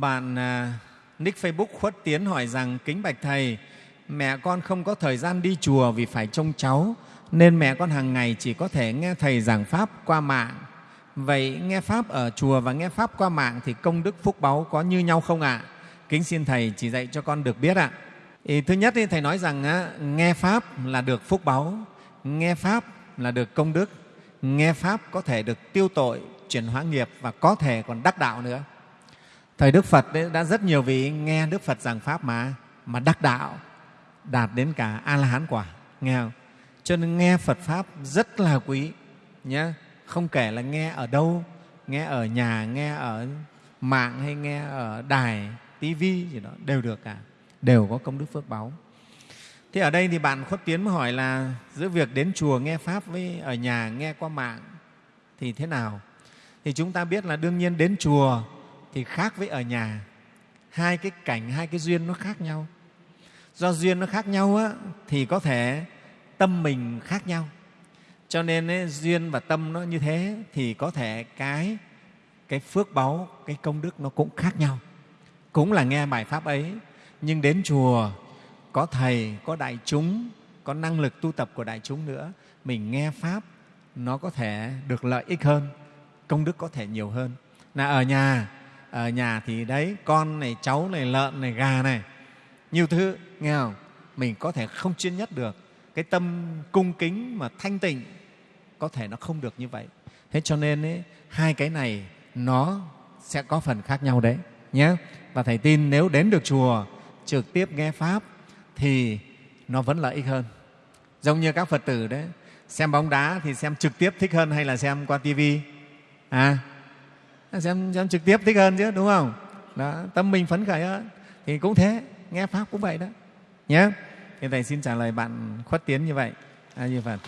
bạn à, nick Facebook Khuất Tiến hỏi rằng kính bạch thầy, mẹ con không có thời gian đi chùa vì phải trông cháu nên mẹ con hàng ngày chỉ có thể nghe thầy giảng pháp qua mạng. Vậy nghe pháp ở chùa và nghe pháp qua mạng thì công đức phúc báu có như nhau không ạ? Kính xin thầy chỉ dạy cho con được biết ạ. Ý, thứ nhất thì thầy nói rằng á, nghe pháp là được phúc báu, nghe pháp là được công đức, nghe pháp có thể được tiêu tội, chuyển hóa nghiệp và có thể còn đắc đạo nữa. Thời Đức Phật ấy, đã rất nhiều vị nghe Đức Phật giảng pháp mà mà đắc đạo, đạt đến cả A La Hán quả, nghe không? Cho nên nghe Phật pháp rất là quý nhé. Không kể là nghe ở đâu, nghe ở nhà, nghe ở mạng hay nghe ở đài, tivi gì đó đều được cả, đều có công đức phước báu. Thế ở đây thì bạn Khuất Tiến mới hỏi là giữa việc đến chùa nghe Pháp với ở nhà nghe qua mạng thì thế nào? Thì chúng ta biết là đương nhiên đến chùa thì khác với ở nhà. Hai cái cảnh, hai cái duyên nó khác nhau. Do duyên nó khác nhau á, thì có thể tâm mình khác nhau. Cho nên ấy, duyên và tâm nó như thế thì có thể cái cái phước báu, cái công đức nó cũng khác nhau. Cũng là nghe bài pháp ấy, nhưng đến chùa có thầy, có đại chúng, có năng lực tu tập của đại chúng nữa, mình nghe pháp nó có thể được lợi ích hơn, công đức có thể nhiều hơn. Là ở nhà, ở nhà thì đấy con này, cháu này, lợn này, gà này, nhiều thứ nghe không? Mình có thể không chuyên nhất được cái tâm cung kính mà thanh tịnh có thể nó không được như vậy. Thế cho nên ấy, hai cái này nó sẽ có phần khác nhau đấy nhé. Và thầy tin nếu đến được chùa trực tiếp nghe pháp thì nó vẫn lợi ích hơn. Giống như các Phật tử đấy, xem bóng đá thì xem trực tiếp thích hơn hay là xem qua tivi? À, xem, xem trực tiếp thích hơn chứ đúng không? Đó, tâm mình phấn khởi hơn. Thì cũng thế, nghe pháp cũng vậy đó. Nhé. Thì thầy xin trả lời bạn khuất tiến như vậy. A Di Phật.